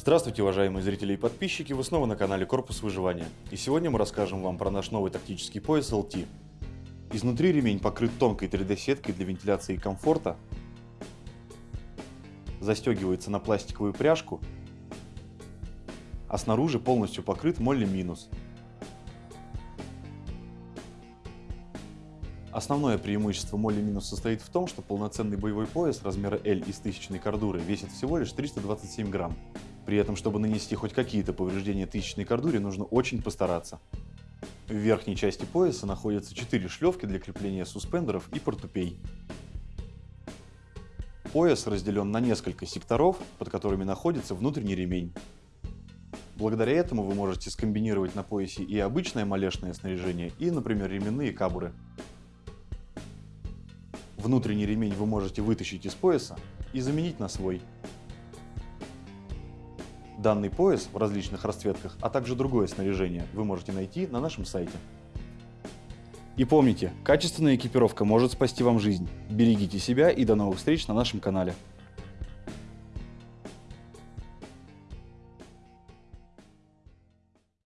Здравствуйте, уважаемые зрители и подписчики, вы снова на канале Корпус Выживания. И сегодня мы расскажем вам про наш новый тактический пояс LT. Изнутри ремень покрыт тонкой 3D-сеткой для вентиляции и комфорта, застегивается на пластиковую пряжку, а снаружи полностью покрыт молли минус. Основное преимущество Молли Минус состоит в том, что полноценный боевой пояс размера L из тысячной кордуры весит всего лишь 327 грамм. При этом, чтобы нанести хоть какие-то повреждения тысячной кордуре, нужно очень постараться. В верхней части пояса находятся 4 шлевки для крепления суспендеров и портупей. Пояс разделен на несколько секторов, под которыми находится внутренний ремень. Благодаря этому вы можете скомбинировать на поясе и обычное малешное снаряжение, и, например, ременные кабуры. Внутренний ремень вы можете вытащить из пояса и заменить на свой. Данный пояс в различных расцветках, а также другое снаряжение вы можете найти на нашем сайте. И помните, качественная экипировка может спасти вам жизнь. Берегите себя и до новых встреч на нашем канале.